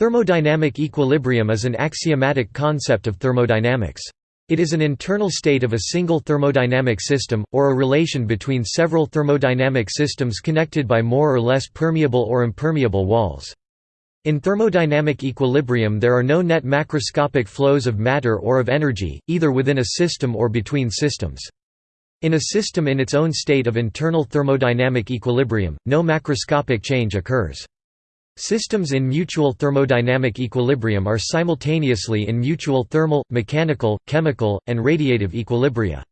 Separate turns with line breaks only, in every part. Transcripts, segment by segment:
Thermodynamic equilibrium is an axiomatic concept of thermodynamics. It is an internal state of a single thermodynamic system, or a relation between several thermodynamic systems connected by more or less permeable or impermeable walls. In thermodynamic equilibrium there are no net macroscopic flows of matter or of energy, either within a system or between systems. In a system in its own state of internal thermodynamic equilibrium, no macroscopic change occurs. Systems in mutual thermodynamic equilibrium are simultaneously in mutual thermal, mechanical, chemical, and radiative equilibria.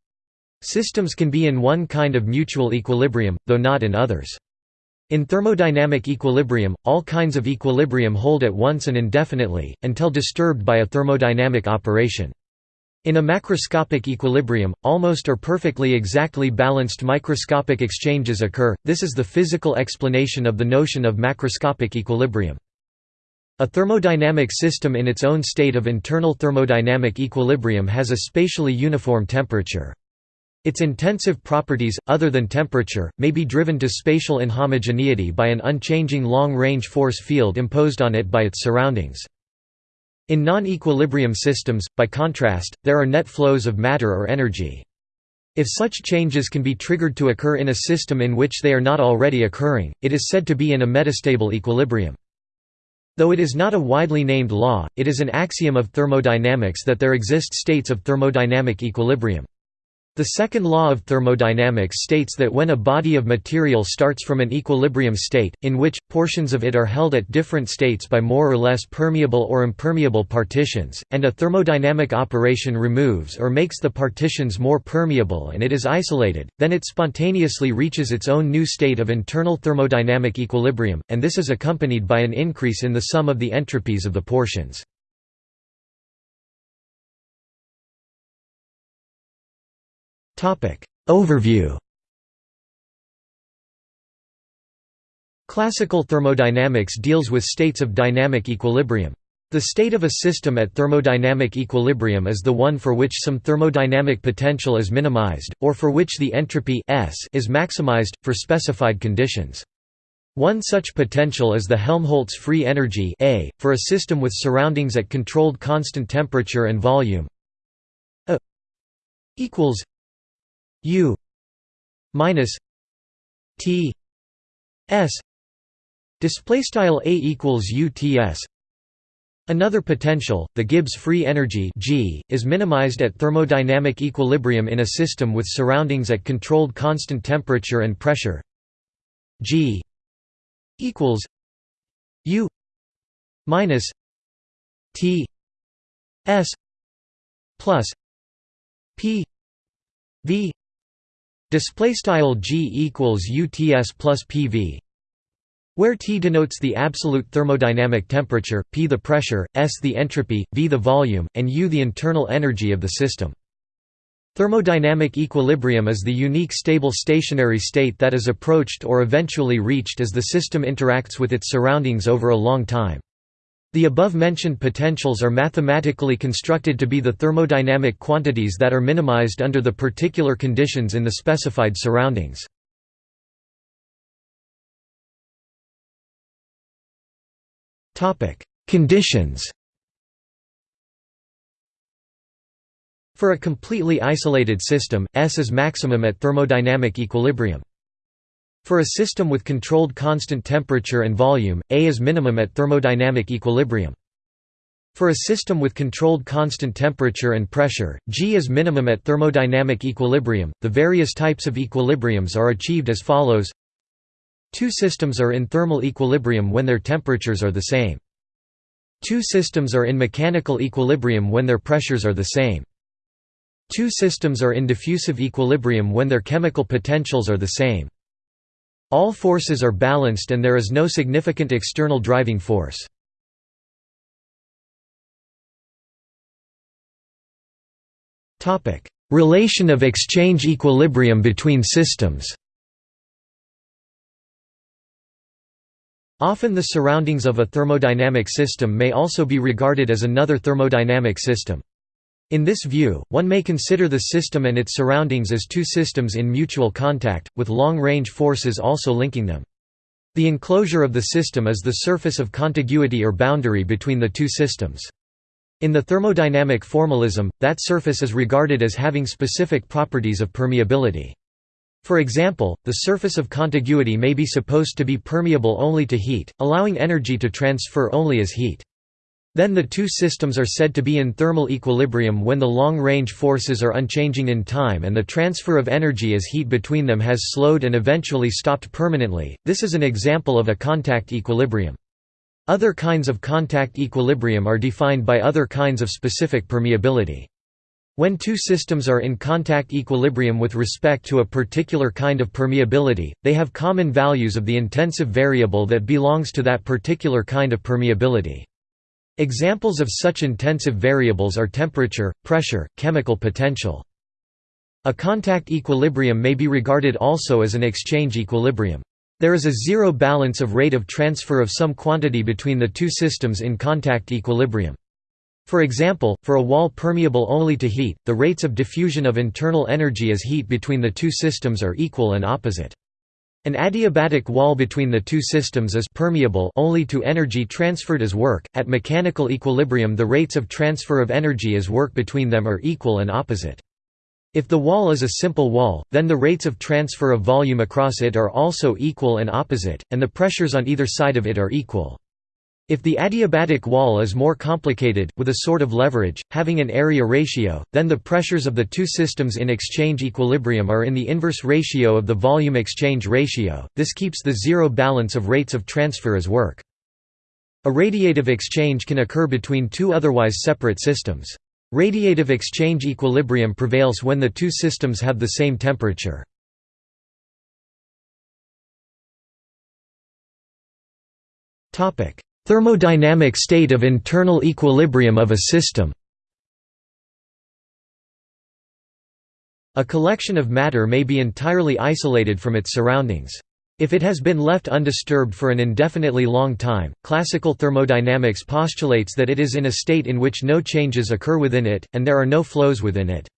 Systems can be in one kind of mutual equilibrium, though not in others. In thermodynamic equilibrium, all kinds of equilibrium hold at once and indefinitely, until disturbed by a thermodynamic operation. In a macroscopic equilibrium, almost or perfectly exactly balanced microscopic exchanges occur, this is the physical explanation of the notion of macroscopic equilibrium. A thermodynamic system in its own state of internal thermodynamic equilibrium has a spatially uniform temperature. Its intensive properties, other than temperature, may be driven to spatial inhomogeneity by an unchanging long-range force field imposed on it by its surroundings. In non-equilibrium systems, by contrast, there are net flows of matter or energy. If such changes can be triggered to occur in a system in which they are not already occurring, it is said to be in a metastable equilibrium. Though it is not a widely named law, it is an axiom of thermodynamics that there exist states of thermodynamic equilibrium. The second law of thermodynamics states that when a body of material starts from an equilibrium state, in which, portions of it are held at different states by more or less permeable or impermeable partitions, and a thermodynamic operation removes or makes the partitions more permeable and it is isolated, then it spontaneously reaches its own new state of internal thermodynamic equilibrium, and this is accompanied by an increase in the sum of the entropies of the portions. Overview Classical thermodynamics deals with states of dynamic equilibrium. The state of a system at thermodynamic equilibrium is the one for which some thermodynamic potential is minimized, or for which the entropy S is maximized, for specified conditions. One such potential is the Helmholtz free energy A, for a system with surroundings at controlled constant temperature and volume A equals U minus T S display style A equals UTS Another potential, the Gibbs free energy G, is minimized at thermodynamic equilibrium in a system with surroundings at controlled constant temperature and pressure. G equals U minus T S plus P V Display style g equals UTS plus PV, where T denotes the absolute thermodynamic temperature, P the pressure, S the entropy, V the volume, and U the internal energy of the system. Thermodynamic equilibrium is the unique stable stationary state that is approached or eventually reached as the system interacts with its surroundings over a long time. The above-mentioned potentials are mathematically constructed to be the thermodynamic quantities that are minimized under the particular conditions in the specified surroundings. Conditions For a completely isolated system, S is maximum at thermodynamic equilibrium. For a system with controlled constant temperature and volume, A is minimum at thermodynamic equilibrium. For a system with controlled constant temperature and pressure, G is minimum at thermodynamic equilibrium. The various types of equilibriums are achieved as follows. Two systems are in thermal equilibrium when their temperatures are the same. Two systems are in mechanical equilibrium when their pressures are the same. Two systems are in diffusive equilibrium when their chemical potentials are the same. All forces are balanced and there is no significant external driving force. Relation of exchange equilibrium between systems Often the surroundings of a thermodynamic system may also be regarded as another thermodynamic system. In this view, one may consider the system and its surroundings as two systems in mutual contact, with long-range forces also linking them. The enclosure of the system is the surface of contiguity or boundary between the two systems. In the thermodynamic formalism, that surface is regarded as having specific properties of permeability. For example, the surface of contiguity may be supposed to be permeable only to heat, allowing energy to transfer only as heat. Then the two systems are said to be in thermal equilibrium when the long-range forces are unchanging in time and the transfer of energy as heat between them has slowed and eventually stopped permanently. This is an example of a contact equilibrium. Other kinds of contact equilibrium are defined by other kinds of specific permeability. When two systems are in contact equilibrium with respect to a particular kind of permeability, they have common values of the intensive variable that belongs to that particular kind of permeability. Examples of such intensive variables are temperature, pressure, chemical potential. A contact equilibrium may be regarded also as an exchange equilibrium. There is a zero balance of rate of transfer of some quantity between the two systems in contact equilibrium. For example, for a wall permeable only to heat, the rates of diffusion of internal energy as heat between the two systems are equal and opposite. An adiabatic wall between the two systems is permeable only to energy transferred as work. At mechanical equilibrium, the rates of transfer of energy as work between them are equal and opposite. If the wall is a simple wall, then the rates of transfer of volume across it are also equal and opposite, and the pressures on either side of it are equal. If the adiabatic wall is more complicated, with a sort of leverage, having an area ratio, then the pressures of the two systems in exchange equilibrium are in the inverse ratio of the volume exchange ratio, this keeps the zero balance of rates of transfer as work. A radiative exchange can occur between two otherwise separate systems. Radiative exchange equilibrium prevails when the two systems have the same temperature. Topic: Thermodynamic state of internal equilibrium of a system A collection of matter may be entirely isolated from its surroundings. If it has been left undisturbed for an indefinitely long time, classical thermodynamics postulates that it is in a state in which no changes occur within it, and there are no flows within it.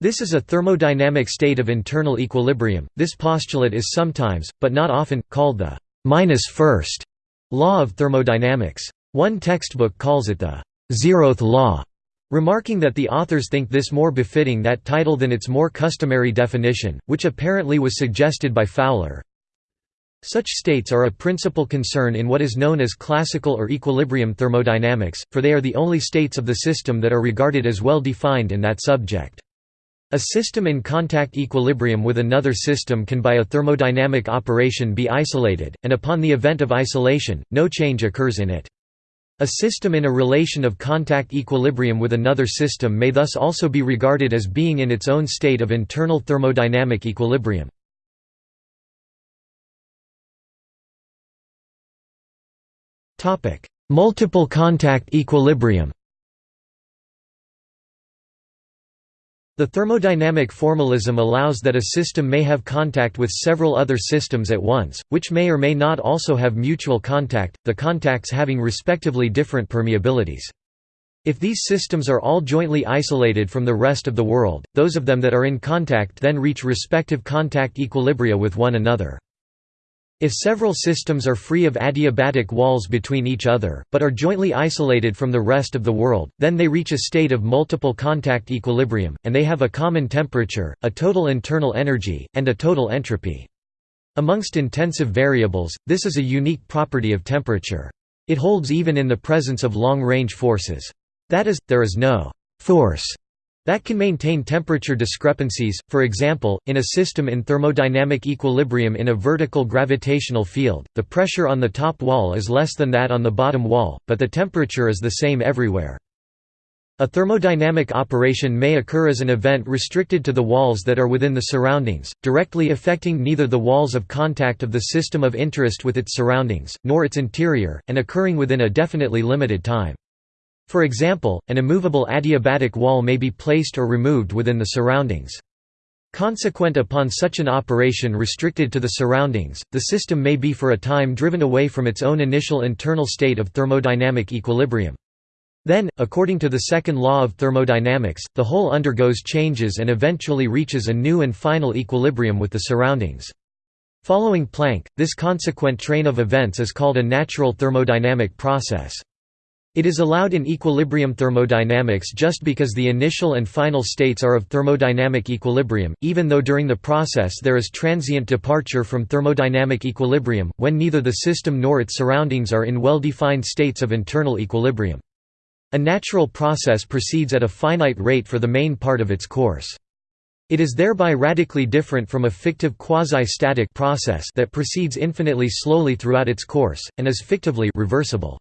This is a thermodynamic state of internal equilibrium. This postulate is sometimes, but not often, called the minus first Law of thermodynamics. One textbook calls it the zeroth law, remarking that the authors think this more befitting that title than its more customary definition, which apparently was suggested by Fowler. Such states are a principal concern in what is known as classical or equilibrium thermodynamics, for they are the only states of the system that are regarded as well defined in that subject. A system in contact equilibrium with another system can by a thermodynamic operation be isolated, and upon the event of isolation, no change occurs in it. A system in a relation of contact equilibrium with another system may thus also be regarded as being in its own state of internal thermodynamic equilibrium. Multiple contact equilibrium The thermodynamic formalism allows that a system may have contact with several other systems at once, which may or may not also have mutual contact, the contacts having respectively different permeabilities. If these systems are all jointly isolated from the rest of the world, those of them that are in contact then reach respective contact equilibria with one another. If several systems are free of adiabatic walls between each other, but are jointly isolated from the rest of the world, then they reach a state of multiple contact equilibrium, and they have a common temperature, a total internal energy, and a total entropy. Amongst intensive variables, this is a unique property of temperature. It holds even in the presence of long-range forces. That is, there is no «force» that can maintain temperature discrepancies, for example, in a system in thermodynamic equilibrium in a vertical gravitational field, the pressure on the top wall is less than that on the bottom wall, but the temperature is the same everywhere. A thermodynamic operation may occur as an event restricted to the walls that are within the surroundings, directly affecting neither the walls of contact of the system of interest with its surroundings, nor its interior, and occurring within a definitely limited time. For example, an immovable adiabatic wall may be placed or removed within the surroundings. Consequent upon such an operation restricted to the surroundings, the system may be for a time driven away from its own initial internal state of thermodynamic equilibrium. Then, according to the second law of thermodynamics, the whole undergoes changes and eventually reaches a new and final equilibrium with the surroundings. Following Planck, this consequent train of events is called a natural thermodynamic process. It is allowed in equilibrium thermodynamics just because the initial and final states are of thermodynamic equilibrium, even though during the process there is transient departure from thermodynamic equilibrium, when neither the system nor its surroundings are in well-defined states of internal equilibrium. A natural process proceeds at a finite rate for the main part of its course. It is thereby radically different from a fictive quasi-static process that proceeds infinitely slowly throughout its course, and is fictively reversible.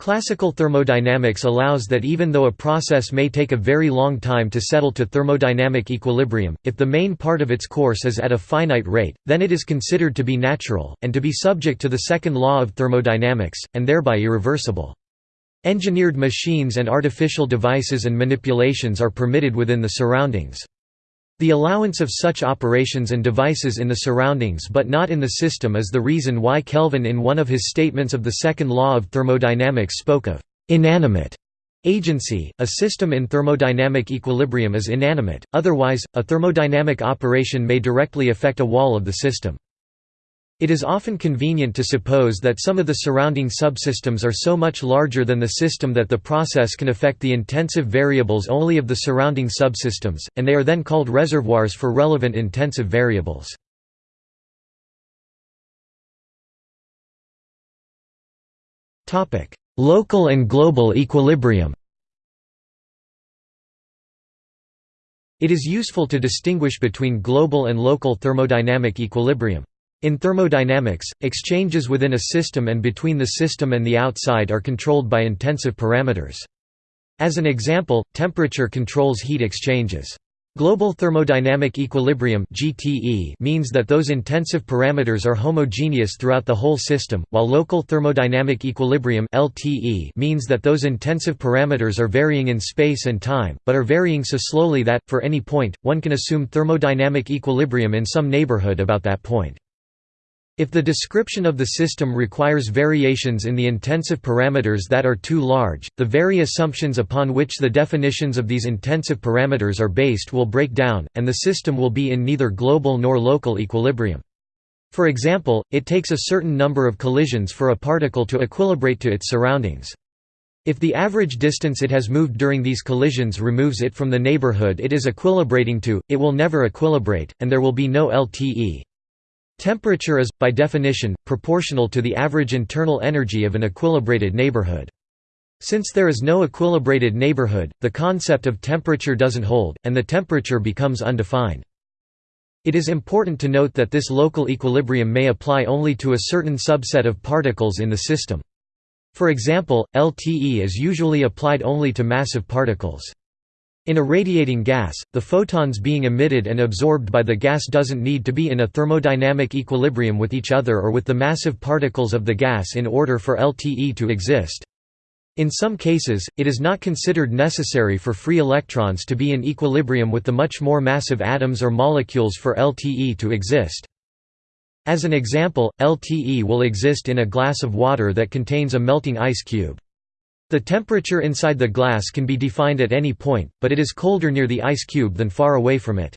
Classical thermodynamics allows that even though a process may take a very long time to settle to thermodynamic equilibrium, if the main part of its course is at a finite rate, then it is considered to be natural, and to be subject to the second law of thermodynamics, and thereby irreversible. Engineered machines and artificial devices and manipulations are permitted within the surroundings. The allowance of such operations and devices in the surroundings but not in the system is the reason why Kelvin in one of his statements of the second law of thermodynamics spoke of «inanimate» agency. A system in thermodynamic equilibrium is inanimate, otherwise, a thermodynamic operation may directly affect a wall of the system. It is often convenient to suppose that some of the surrounding subsystems are so much larger than the system that the process can affect the intensive variables only of the surrounding subsystems, and they are then called reservoirs for relevant intensive variables. Local and global equilibrium It is useful to distinguish between global and local thermodynamic equilibrium. In thermodynamics, exchanges within a system and between the system and the outside are controlled by intensive parameters. As an example, temperature controls heat exchanges. Global thermodynamic equilibrium (GTE) means that those intensive parameters are homogeneous throughout the whole system, while local thermodynamic equilibrium (LTE) means that those intensive parameters are varying in space and time, but are varying so slowly that for any point one can assume thermodynamic equilibrium in some neighborhood about that point. If the description of the system requires variations in the intensive parameters that are too large, the very assumptions upon which the definitions of these intensive parameters are based will break down, and the system will be in neither global nor local equilibrium. For example, it takes a certain number of collisions for a particle to equilibrate to its surroundings. If the average distance it has moved during these collisions removes it from the neighborhood it is equilibrating to, it will never equilibrate, and there will be no LTE. Temperature is, by definition, proportional to the average internal energy of an equilibrated neighborhood. Since there is no equilibrated neighborhood, the concept of temperature doesn't hold, and the temperature becomes undefined. It is important to note that this local equilibrium may apply only to a certain subset of particles in the system. For example, LTE is usually applied only to massive particles. In a radiating gas, the photons being emitted and absorbed by the gas doesn't need to be in a thermodynamic equilibrium with each other or with the massive particles of the gas in order for LTE to exist. In some cases, it is not considered necessary for free electrons to be in equilibrium with the much more massive atoms or molecules for LTE to exist. As an example, LTE will exist in a glass of water that contains a melting ice cube. The temperature inside the glass can be defined at any point, but it is colder near the ice cube than far away from it.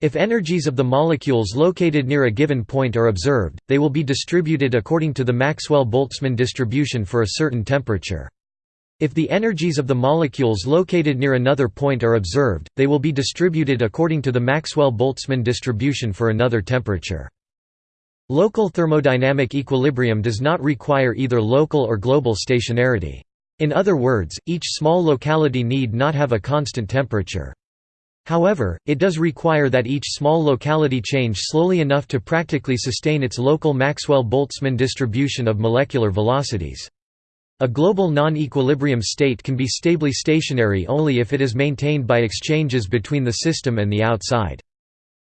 If energies of the molecules located near a given point are observed, they will be distributed according to the Maxwell-Boltzmann distribution for a certain temperature. If the energies of the molecules located near another point are observed, they will be distributed according to the Maxwell-Boltzmann distribution for another temperature. Local thermodynamic equilibrium does not require either local or global stationarity. In other words, each small locality need not have a constant temperature. However, it does require that each small locality change slowly enough to practically sustain its local Maxwell-Boltzmann distribution of molecular velocities. A global non-equilibrium state can be stably stationary only if it is maintained by exchanges between the system and the outside.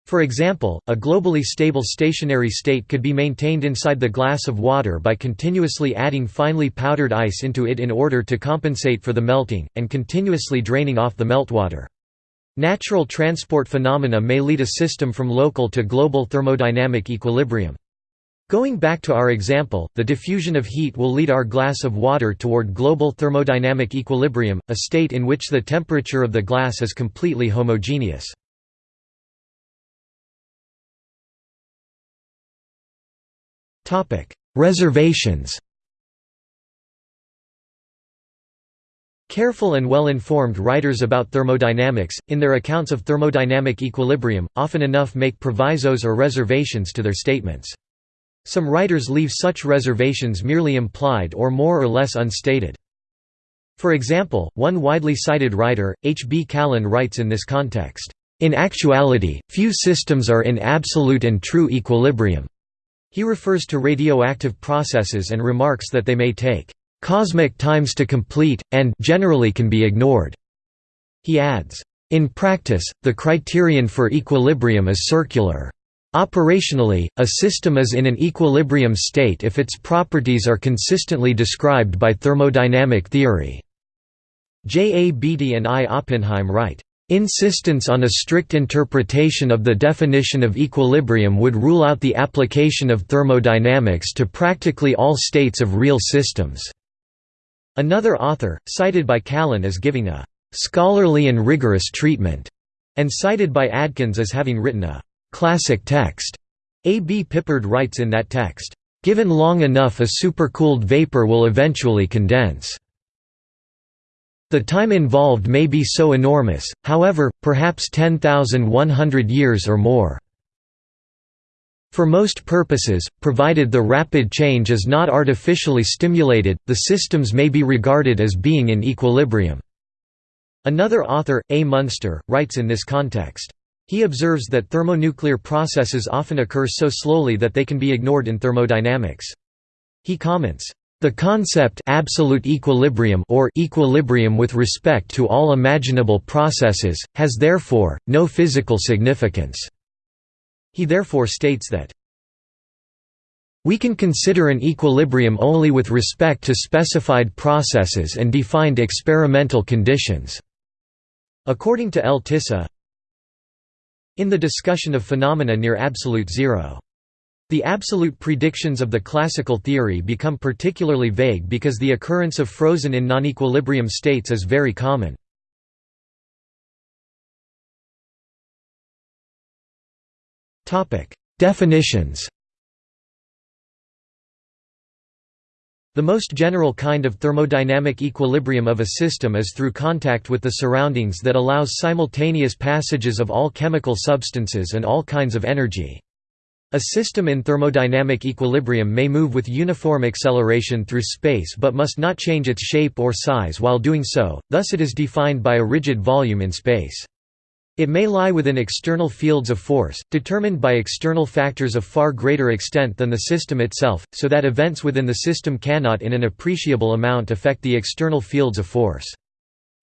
For example, a globally stable stationary state could be maintained inside the glass of water by continuously adding finely powdered ice into it in order to compensate for the melting, and continuously draining off the meltwater. Natural transport phenomena may lead a system from local to global thermodynamic equilibrium. Going back to our example, the diffusion of heat will lead our glass of water toward global thermodynamic equilibrium, a state in which the temperature of the glass is completely homogeneous. Reservations Careful and well-informed writers about thermodynamics, in their accounts of thermodynamic equilibrium, often enough make provisos or reservations to their statements. Some writers leave such reservations merely implied or more or less unstated. For example, one widely cited writer, H. B. Callen writes in this context, "...in actuality, few systems are in absolute and true equilibrium." He refers to radioactive processes and remarks that they may take cosmic times to complete, and generally can be ignored." He adds, "...in practice, the criterion for equilibrium is circular. Operationally, a system is in an equilibrium state if its properties are consistently described by thermodynamic theory." J. A. Beattie and I. Oppenheim write, Insistence on a strict interpretation of the definition of equilibrium would rule out the application of thermodynamics to practically all states of real systems. Another author, cited by Callen as giving a «scholarly and rigorous treatment», and cited by Adkins as having written a «classic text», A. B. Pippard writes in that text, «Given long enough a supercooled vapor will eventually condense». The time involved may be so enormous, however, perhaps 10,100 years or more. For most purposes, provided the rapid change is not artificially stimulated, the systems may be regarded as being in equilibrium. Another author, A. Munster, writes in this context. He observes that thermonuclear processes often occur so slowly that they can be ignored in thermodynamics. He comments, "...the concept absolute equilibrium or equilibrium with respect to all imaginable processes, has therefore, no physical significance." He therefore states that we can consider an equilibrium only with respect to specified processes and defined experimental conditions." According to L. Tisza in the discussion of phenomena near absolute zero. The absolute predictions of the classical theory become particularly vague because the occurrence of frozen in non-equilibrium states is very common. Definitions The most general kind of thermodynamic equilibrium of a system is through contact with the surroundings that allows simultaneous passages of all chemical substances and all kinds of energy. A system in thermodynamic equilibrium may move with uniform acceleration through space but must not change its shape or size while doing so, thus it is defined by a rigid volume in space. It may lie within external fields of force, determined by external factors of far greater extent than the system itself, so that events within the system cannot in an appreciable amount affect the external fields of force.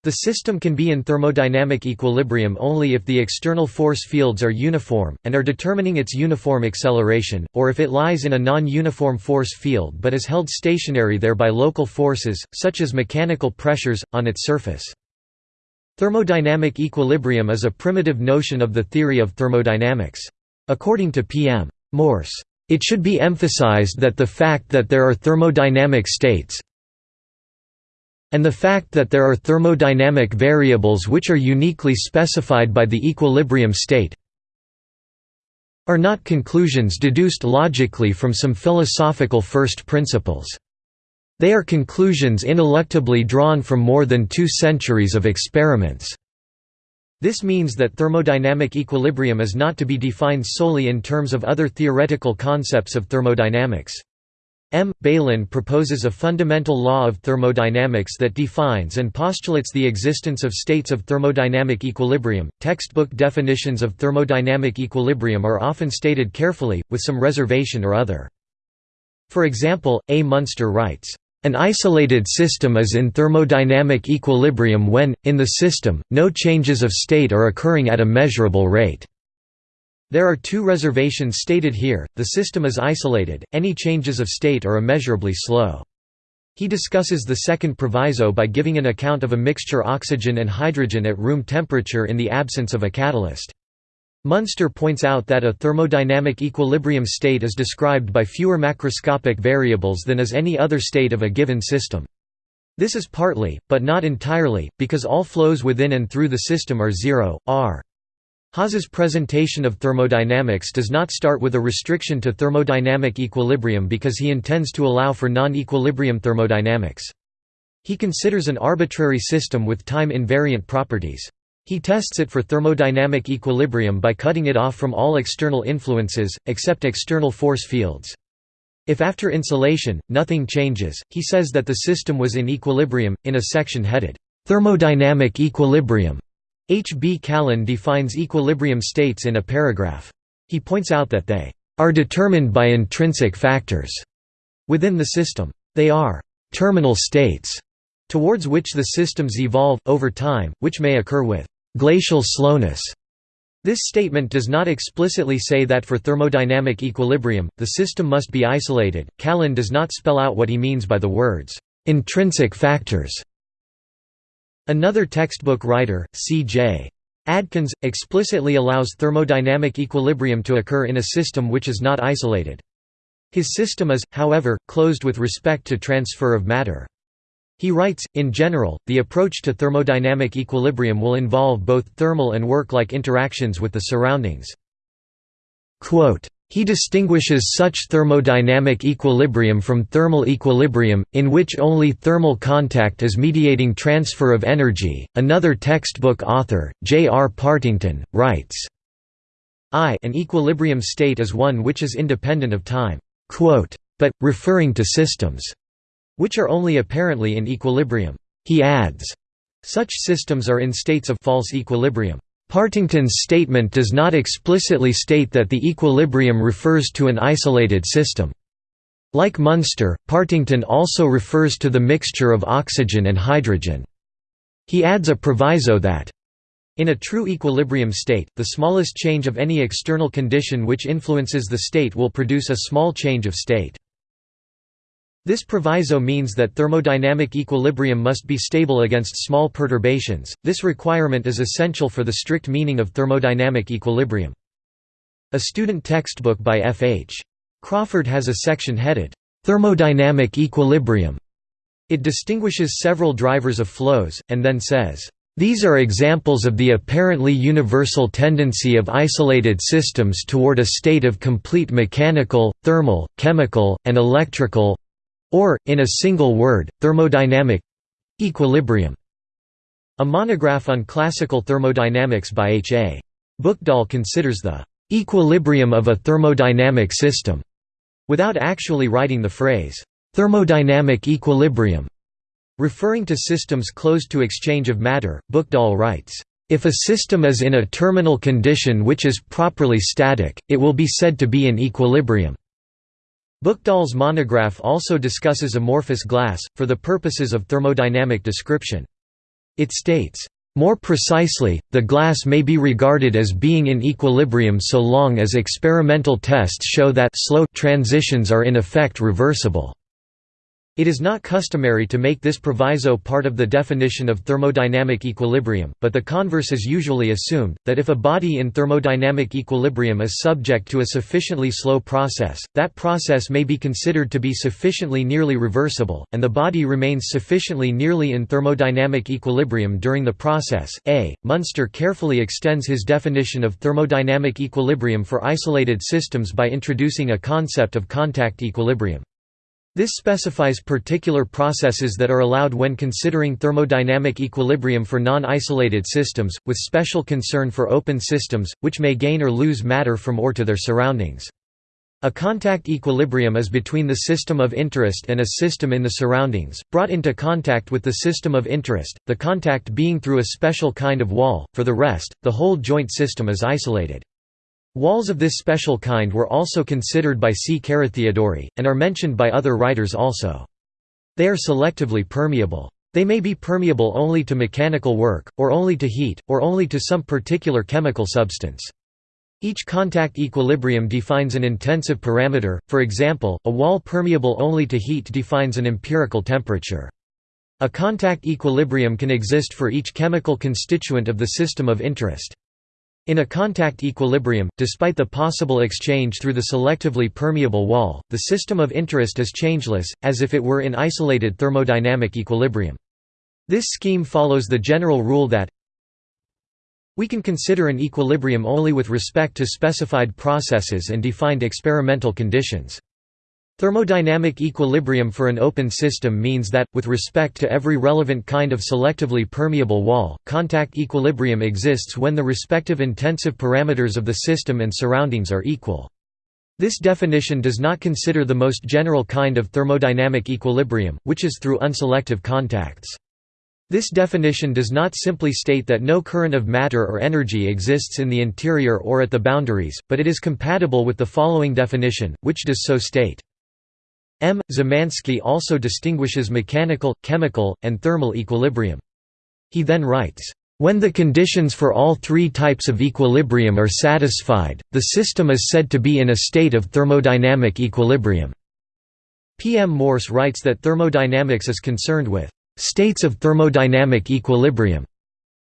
The system can be in thermodynamic equilibrium only if the external force fields are uniform, and are determining its uniform acceleration, or if it lies in a non-uniform force field but is held stationary there by local forces, such as mechanical pressures, on its surface. Thermodynamic equilibrium is a primitive notion of the theory of thermodynamics. According to P.M. Morse, it should be emphasized that the fact that there are thermodynamic states and the fact that there are thermodynamic variables which are uniquely specified by the equilibrium state are not conclusions deduced logically from some philosophical first principles. They are conclusions ineluctably drawn from more than two centuries of experiments. This means that thermodynamic equilibrium is not to be defined solely in terms of other theoretical concepts of thermodynamics. M. Bailyn proposes a fundamental law of thermodynamics that defines and postulates the existence of states of thermodynamic equilibrium. Textbook definitions of thermodynamic equilibrium are often stated carefully, with some reservation or other. For example, A. Munster writes, an isolated system is in thermodynamic equilibrium when, in the system, no changes of state are occurring at a measurable rate. There are two reservations stated here, the system is isolated, any changes of state are immeasurably slow. He discusses the second proviso by giving an account of a mixture oxygen and hydrogen at room temperature in the absence of a catalyst. Munster points out that a thermodynamic equilibrium state is described by fewer macroscopic variables than is any other state of a given system. This is partly, but not entirely, because all flows within and through the system are zero, r. Haase's presentation of thermodynamics does not start with a restriction to thermodynamic equilibrium because he intends to allow for non-equilibrium thermodynamics. He considers an arbitrary system with time-invariant properties. He tests it for thermodynamic equilibrium by cutting it off from all external influences, except external force fields. If after insulation, nothing changes, he says that the system was in equilibrium. In a section headed, Thermodynamic equilibrium, H. B. Callen defines equilibrium states in a paragraph. He points out that they are determined by intrinsic factors within the system. They are terminal states towards which the systems evolve, over time, which may occur with glacial slowness. This statement does not explicitly say that for thermodynamic equilibrium, the system must be isolated. Callen does not spell out what he means by the words, intrinsic factors. Another textbook writer, C.J. Adkins, explicitly allows thermodynamic equilibrium to occur in a system which is not isolated. His system is, however, closed with respect to transfer of matter. He writes, in general, the approach to thermodynamic equilibrium will involve both thermal and work-like interactions with the surroundings. Quote, he distinguishes such thermodynamic equilibrium from thermal equilibrium, in which only thermal contact is mediating transfer of energy. Another textbook author, J. R. Partington, writes, I an equilibrium state is one which is independent of time. Quote, but, referring to systems which are only apparently in equilibrium. He adds, such systems are in states of false equilibrium. Partington's statement does not explicitly state that the equilibrium refers to an isolated system. Like Munster, Partington also refers to the mixture of oxygen and hydrogen. He adds a proviso that in a true equilibrium state, the smallest change of any external condition which influences the state will produce a small change of state. This proviso means that thermodynamic equilibrium must be stable against small perturbations. This requirement is essential for the strict meaning of thermodynamic equilibrium. A student textbook by F. H. Crawford has a section headed, Thermodynamic Equilibrium. It distinguishes several drivers of flows, and then says, these are examples of the apparently universal tendency of isolated systems toward a state of complete mechanical, thermal, chemical, and electrical or, in a single word, thermodynamic equilibrium. A monograph on classical thermodynamics by H. A. Buchdahl considers the equilibrium of a thermodynamic system, without actually writing the phrase, thermodynamic equilibrium. Referring to systems closed to exchange of matter, Buchdahl writes, if a system is in a terminal condition which is properly static, it will be said to be in equilibrium. Buchdahl's monograph also discusses amorphous glass, for the purposes of thermodynamic description. It states, "...more precisely, the glass may be regarded as being in equilibrium so long as experimental tests show that slow transitions are in effect reversible." It is not customary to make this proviso part of the definition of thermodynamic equilibrium, but the converse is usually assumed, that if a body in thermodynamic equilibrium is subject to a sufficiently slow process, that process may be considered to be sufficiently nearly reversible, and the body remains sufficiently nearly in thermodynamic equilibrium during the process. A. Munster carefully extends his definition of thermodynamic equilibrium for isolated systems by introducing a concept of contact equilibrium. This specifies particular processes that are allowed when considering thermodynamic equilibrium for non-isolated systems, with special concern for open systems, which may gain or lose matter from or to their surroundings. A contact equilibrium is between the system of interest and a system in the surroundings, brought into contact with the system of interest, the contact being through a special kind of wall, for the rest, the whole joint system is isolated. Walls of this special kind were also considered by C. Carathéodory, and are mentioned by other writers also. They are selectively permeable. They may be permeable only to mechanical work, or only to heat, or only to some particular chemical substance. Each contact equilibrium defines an intensive parameter, for example, a wall permeable only to heat defines an empirical temperature. A contact equilibrium can exist for each chemical constituent of the system of interest. In a contact equilibrium, despite the possible exchange through the selectively permeable wall, the system of interest is changeless, as if it were in isolated thermodynamic equilibrium. This scheme follows the general rule that We can consider an equilibrium only with respect to specified processes and defined experimental conditions. Thermodynamic equilibrium for an open system means that, with respect to every relevant kind of selectively permeable wall, contact equilibrium exists when the respective intensive parameters of the system and surroundings are equal. This definition does not consider the most general kind of thermodynamic equilibrium, which is through unselective contacts. This definition does not simply state that no current of matter or energy exists in the interior or at the boundaries, but it is compatible with the following definition, which does so state. M. Zemansky also distinguishes mechanical, chemical, and thermal equilibrium. He then writes, "...when the conditions for all three types of equilibrium are satisfied, the system is said to be in a state of thermodynamic equilibrium." P. M. Morse writes that thermodynamics is concerned with "...states of thermodynamic equilibrium."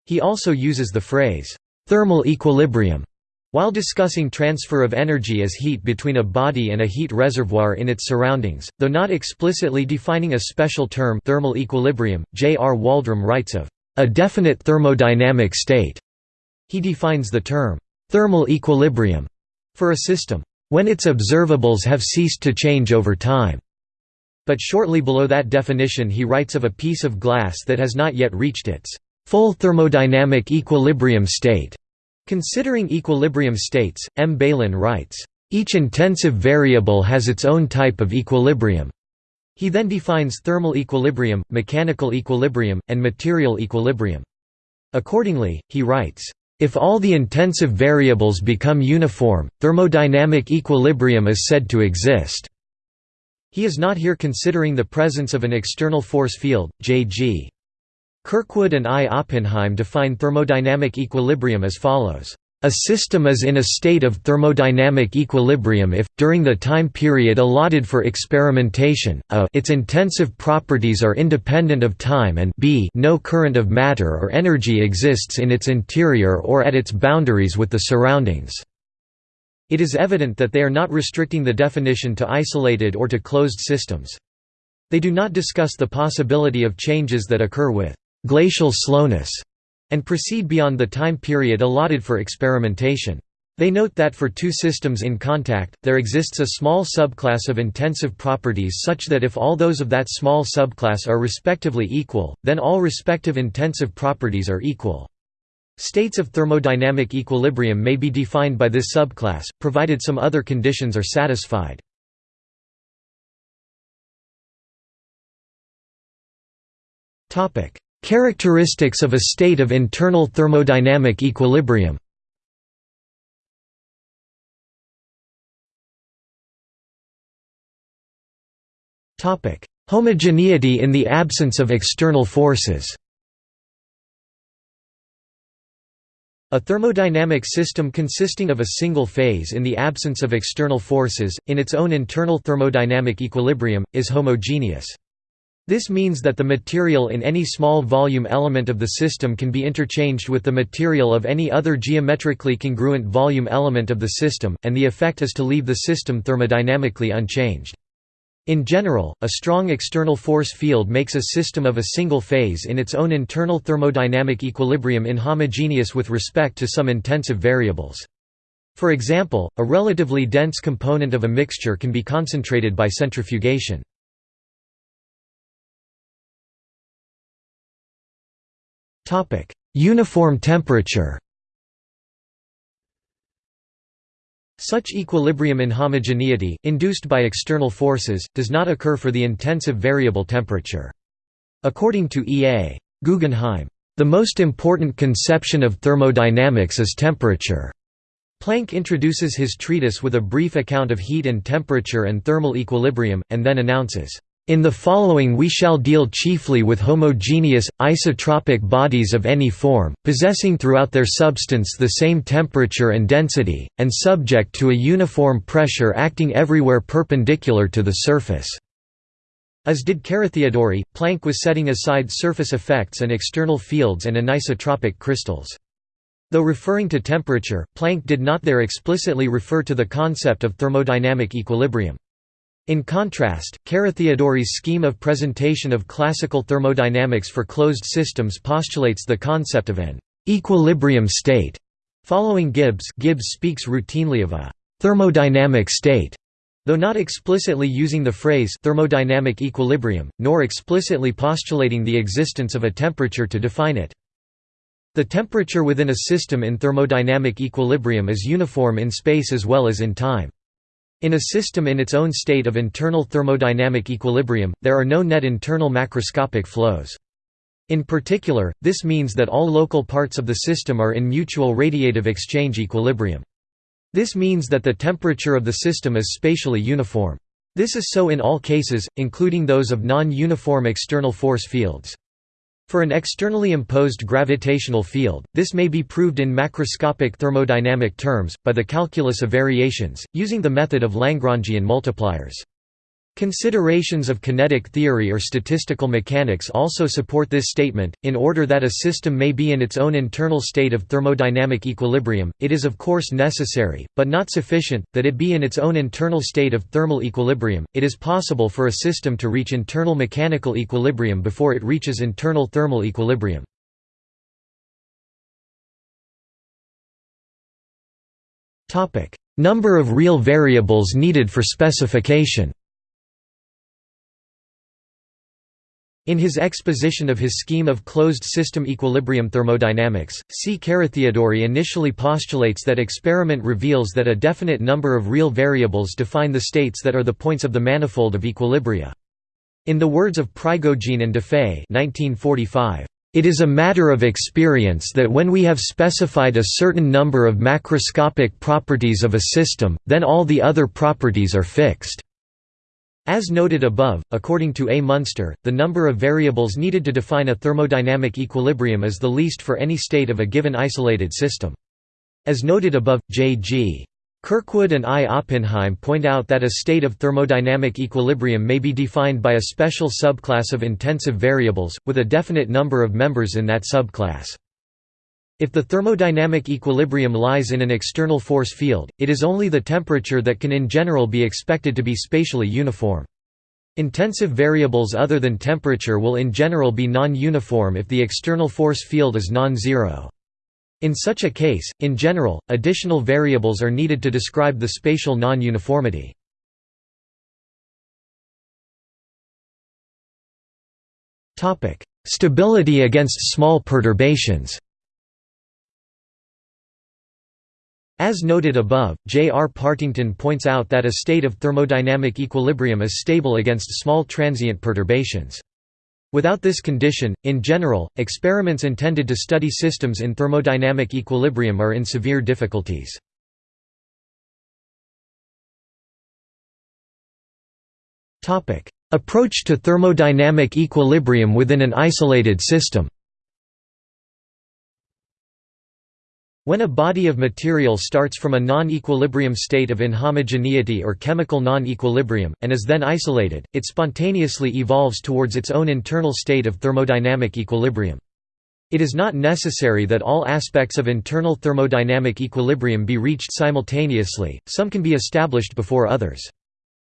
He also uses the phrase, "...thermal equilibrium." While discussing transfer of energy as heat between a body and a heat reservoir in its surroundings, though not explicitly defining a special term thermal equilibrium, J. R. Waldram writes of a definite thermodynamic state. He defines the term thermal equilibrium for a system when its observables have ceased to change over time. But shortly below that definition he writes of a piece of glass that has not yet reached its full thermodynamic equilibrium state. Considering equilibrium states, M. Bailyn writes, "...each intensive variable has its own type of equilibrium." He then defines thermal equilibrium, mechanical equilibrium, and material equilibrium. Accordingly, he writes, if all the intensive variables become uniform, thermodynamic equilibrium is said to exist. He is not here considering the presence of an external force field, J.G. Kirkwood and I. Oppenheim define thermodynamic equilibrium as follows. A system is in a state of thermodynamic equilibrium if, during the time period allotted for experimentation, a its intensive properties are independent of time and b no current of matter or energy exists in its interior or at its boundaries with the surroundings. It is evident that they are not restricting the definition to isolated or to closed systems. They do not discuss the possibility of changes that occur with glacial slowness, and proceed beyond the time period allotted for experimentation. They note that for two systems in contact, there exists a small subclass of intensive properties such that if all those of that small subclass are respectively equal, then all respective intensive properties are equal. States of thermodynamic equilibrium may be defined by this subclass, provided some other conditions are satisfied. Characteristics of a state of internal thermodynamic equilibrium Homogeneity in the absence of external forces A thermodynamic system consisting of a single phase in the absence of external forces, in its own internal thermodynamic equilibrium, is homogeneous. This means that the material in any small volume element of the system can be interchanged with the material of any other geometrically congruent volume element of the system, and the effect is to leave the system thermodynamically unchanged. In general, a strong external force field makes a system of a single phase in its own internal thermodynamic equilibrium inhomogeneous with respect to some intensive variables. For example, a relatively dense component of a mixture can be concentrated by centrifugation. Uniform temperature Such equilibrium inhomogeneity, induced by external forces, does not occur for the intensive variable temperature. According to E. A. Guggenheim, "...the most important conception of thermodynamics is temperature." Planck introduces his treatise with a brief account of heat and temperature and thermal equilibrium, and then announces, in the following we shall deal chiefly with homogeneous, isotropic bodies of any form, possessing throughout their substance the same temperature and density, and subject to a uniform pressure acting everywhere perpendicular to the surface." As did Carathéodory, Planck was setting aside surface effects and external fields and anisotropic crystals. Though referring to temperature, Planck did not there explicitly refer to the concept of thermodynamic equilibrium. In contrast, Carathéodory's scheme of presentation of classical thermodynamics for closed systems postulates the concept of an equilibrium state. Following Gibbs, Gibbs speaks routinely of a thermodynamic state, though not explicitly using the phrase thermodynamic equilibrium, nor explicitly postulating the existence of a temperature to define it. The temperature within a system in thermodynamic equilibrium is uniform in space as well as in time. In a system in its own state of internal thermodynamic equilibrium, there are no net internal macroscopic flows. In particular, this means that all local parts of the system are in mutual radiative exchange equilibrium. This means that the temperature of the system is spatially uniform. This is so in all cases, including those of non-uniform external force fields. For an externally imposed gravitational field, this may be proved in macroscopic thermodynamic terms, by the calculus of variations, using the method of Lagrangian multipliers. Considerations of kinetic theory or statistical mechanics also support this statement. In order that a system may be in its own internal state of thermodynamic equilibrium, it is of course necessary, but not sufficient, that it be in its own internal state of thermal equilibrium. It is possible for a system to reach internal mechanical equilibrium before it reaches internal thermal equilibrium. Topic: Number of real variables needed for specification. In his exposition of his scheme of closed-system equilibrium thermodynamics, C. Carathéodory initially postulates that experiment reveals that a definite number of real variables define the states that are the points of the manifold of equilibria. In the words of Prigogine and Defay it is a matter of experience that when we have specified a certain number of macroscopic properties of a system, then all the other properties are fixed. As noted above, according to A. Munster, the number of variables needed to define a thermodynamic equilibrium is the least for any state of a given isolated system. As noted above, J.G. Kirkwood and I. Oppenheim point out that a state of thermodynamic equilibrium may be defined by a special subclass of intensive variables, with a definite number of members in that subclass. If the thermodynamic equilibrium lies in an external force field, it is only the temperature that can in general be expected to be spatially uniform. Intensive variables other than temperature will in general be non-uniform if the external force field is non-zero. In such a case, in general, additional variables are needed to describe the spatial non-uniformity. Stability against small perturbations As noted above, J. R. Partington points out that a state of thermodynamic equilibrium is stable against small transient perturbations. Without this condition, in general, experiments intended to study systems in thermodynamic equilibrium are in severe difficulties. Approach to thermodynamic equilibrium within an isolated system When a body of material starts from a non-equilibrium state of inhomogeneity or chemical non-equilibrium, and is then isolated, it spontaneously evolves towards its own internal state of thermodynamic equilibrium. It is not necessary that all aspects of internal thermodynamic equilibrium be reached simultaneously, some can be established before others.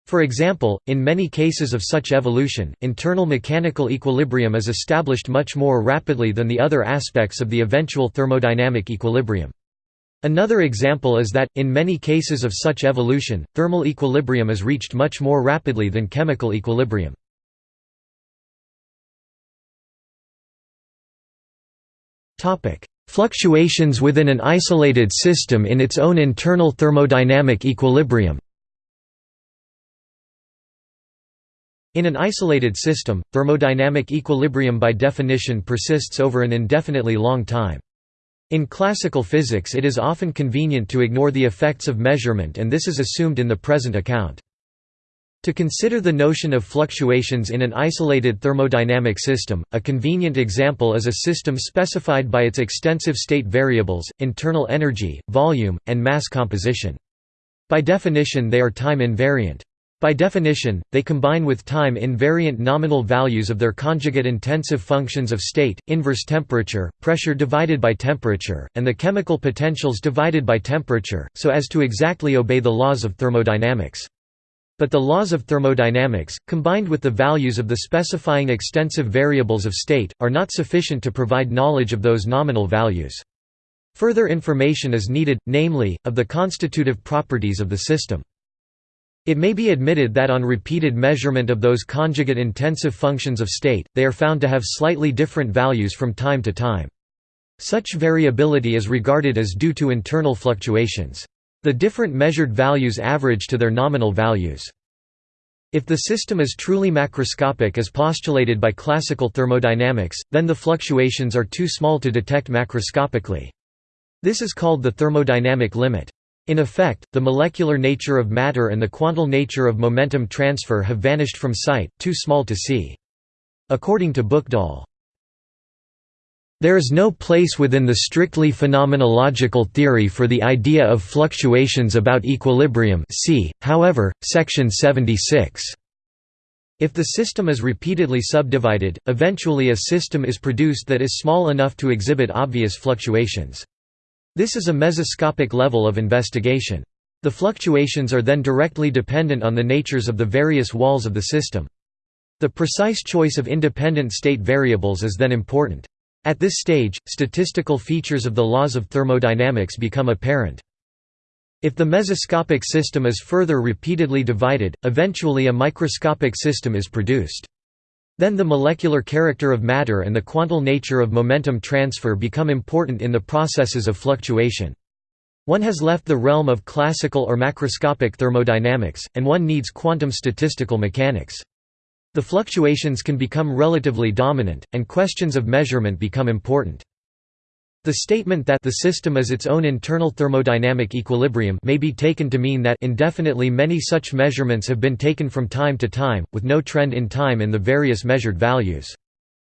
For example, in many cases of such evolution, internal mechanical equilibrium is established much more rapidly than the other aspects of the eventual thermodynamic equilibrium. Another example is that, in many cases of such evolution, thermal equilibrium is reached much more rapidly than chemical equilibrium. Fluctuations within an isolated system in its own internal thermodynamic equilibrium In an isolated system, thermodynamic equilibrium by definition persists over an indefinitely long time. In classical physics it is often convenient to ignore the effects of measurement and this is assumed in the present account. To consider the notion of fluctuations in an isolated thermodynamic system, a convenient example is a system specified by its extensive state variables, internal energy, volume, and mass composition. By definition they are time invariant. By definition, they combine with time invariant nominal values of their conjugate intensive functions of state, inverse temperature, pressure divided by temperature, and the chemical potentials divided by temperature, so as to exactly obey the laws of thermodynamics. But the laws of thermodynamics, combined with the values of the specifying extensive variables of state, are not sufficient to provide knowledge of those nominal values. Further information is needed, namely, of the constitutive properties of the system. It may be admitted that on repeated measurement of those conjugate intensive functions of state, they are found to have slightly different values from time to time. Such variability is regarded as due to internal fluctuations. The different measured values average to their nominal values. If the system is truly macroscopic as postulated by classical thermodynamics, then the fluctuations are too small to detect macroscopically. This is called the thermodynamic limit. In effect, the molecular nature of matter and the quantal nature of momentum transfer have vanished from sight, too small to see. According to Buchdahl, there is no place within the strictly phenomenological theory for the idea of fluctuations about equilibrium see, however, section 76. If the system is repeatedly subdivided, eventually a system is produced that is small enough to exhibit obvious fluctuations. This is a mesoscopic level of investigation. The fluctuations are then directly dependent on the natures of the various walls of the system. The precise choice of independent state variables is then important. At this stage, statistical features of the laws of thermodynamics become apparent. If the mesoscopic system is further repeatedly divided, eventually a microscopic system is produced. Then the molecular character of matter and the quantal nature of momentum transfer become important in the processes of fluctuation. One has left the realm of classical or macroscopic thermodynamics, and one needs quantum statistical mechanics. The fluctuations can become relatively dominant, and questions of measurement become important. The statement that the system is its own internal thermodynamic equilibrium may be taken to mean that indefinitely many such measurements have been taken from time to time, with no trend in time in the various measured values.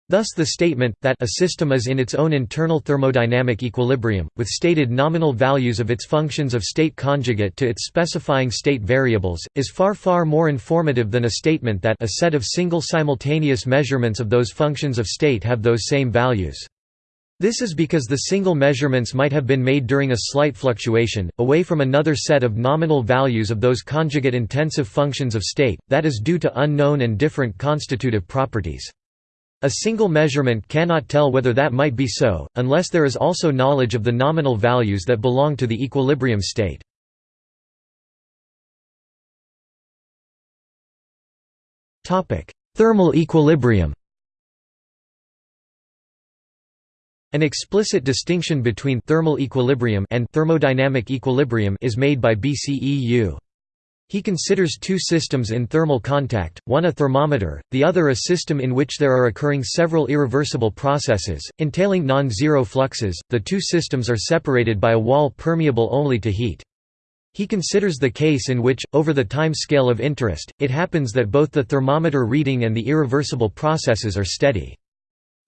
Thus the statement, that a system is in its own internal thermodynamic equilibrium, with stated nominal values of its functions of state conjugate to its specifying state variables, is far far more informative than a statement that a set of single simultaneous measurements of those functions of state have those same values. This is because the single measurements might have been made during a slight fluctuation, away from another set of nominal values of those conjugate intensive functions of state, that is due to unknown and different constitutive properties. A single measurement cannot tell whether that might be so, unless there is also knowledge of the nominal values that belong to the equilibrium state. Thermal equilibrium An explicit distinction between thermal equilibrium and thermodynamic equilibrium is made by BCEU. He considers two systems in thermal contact, one a thermometer, the other a system in which there are occurring several irreversible processes, entailing non-zero fluxes. The two systems are separated by a wall permeable only to heat. He considers the case in which, over the time scale of interest, it happens that both the thermometer reading and the irreversible processes are steady.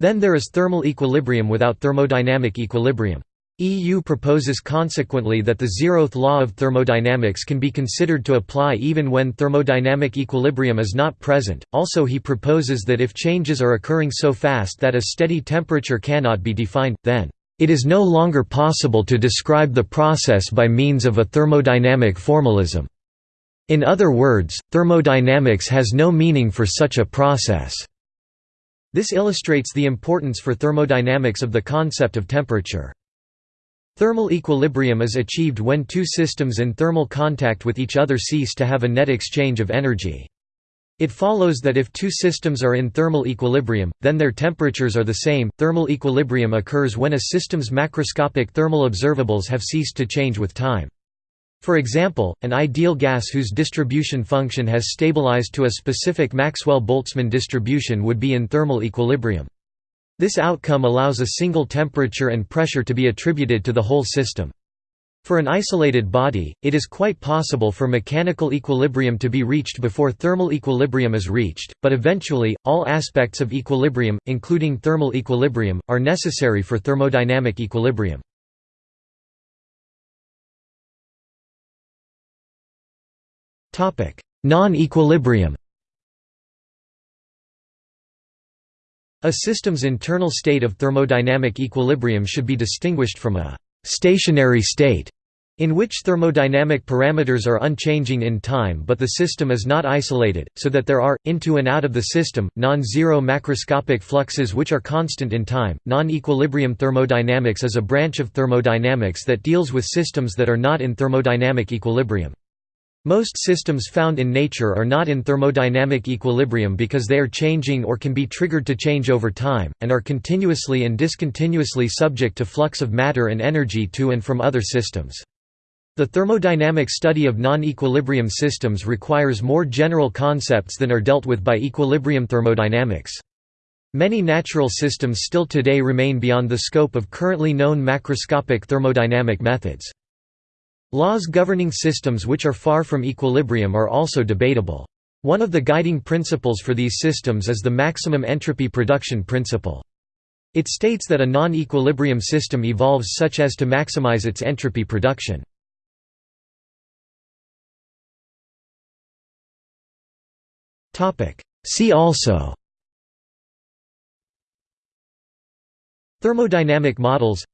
Then there is thermal equilibrium without thermodynamic equilibrium. EU proposes consequently that the zeroth law of thermodynamics can be considered to apply even when thermodynamic equilibrium is not present. Also, he proposes that if changes are occurring so fast that a steady temperature cannot be defined, then it is no longer possible to describe the process by means of a thermodynamic formalism. In other words, thermodynamics has no meaning for such a process. This illustrates the importance for thermodynamics of the concept of temperature. Thermal equilibrium is achieved when two systems in thermal contact with each other cease to have a net exchange of energy. It follows that if two systems are in thermal equilibrium, then their temperatures are the same. Thermal equilibrium occurs when a system's macroscopic thermal observables have ceased to change with time. For example, an ideal gas whose distribution function has stabilized to a specific Maxwell-Boltzmann distribution would be in thermal equilibrium. This outcome allows a single temperature and pressure to be attributed to the whole system. For an isolated body, it is quite possible for mechanical equilibrium to be reached before thermal equilibrium is reached, but eventually, all aspects of equilibrium, including thermal equilibrium, are necessary for thermodynamic equilibrium. Non-equilibrium A system's internal state of thermodynamic equilibrium should be distinguished from a «stationary state» in which thermodynamic parameters are unchanging in time but the system is not isolated, so that there are, into and out of the system, non-zero macroscopic fluxes which are constant in time. Non-equilibrium thermodynamics is a branch of thermodynamics that deals with systems that are not in thermodynamic equilibrium. Most systems found in nature are not in thermodynamic equilibrium because they are changing or can be triggered to change over time, and are continuously and discontinuously subject to flux of matter and energy to and from other systems. The thermodynamic study of non-equilibrium systems requires more general concepts than are dealt with by equilibrium thermodynamics. Many natural systems still today remain beyond the scope of currently known macroscopic thermodynamic methods. Laws governing systems which are far from equilibrium are also debatable. One of the guiding principles for these systems is the maximum entropy production principle. It states that a non-equilibrium system evolves such as to maximize its entropy production. See also Thermodynamic models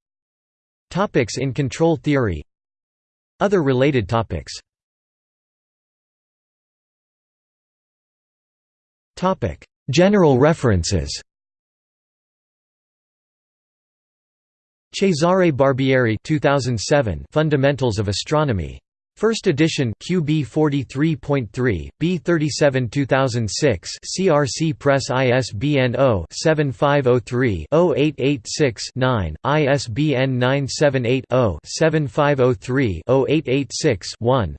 Topics in control theory Other related topics. General references. Cesare Barbieri 2007 Fundamentals of Astronomy First edition QB 43.3, B37 2006 CRC Press ISBN 0-7503-0886-9, ISBN 978-0-7503-0886-1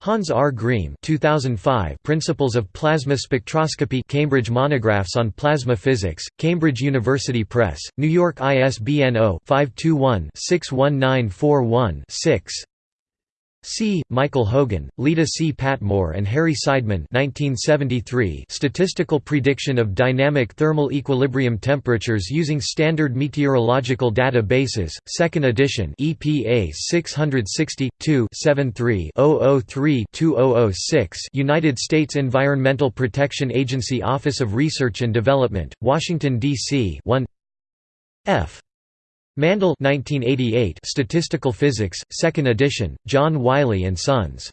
Hans R. Griem 2005 Principles of Plasma Spectroscopy Cambridge Monographs on Plasma Physics, Cambridge University Press, New York ISBN 0-521-61941-6 C. Michael Hogan, Leda C. Patmore and Harry Seidman 1973 Statistical Prediction of Dynamic Thermal Equilibrium Temperatures Using Standard Meteorological Data Bases, 2nd edition EPA 660, 2-73-003-2006 United States Environmental Protection Agency Office of Research and Development, Washington, D.C. 1 F. Mandl 1988 Statistical Physics, 2nd edition, John Wiley & Sons.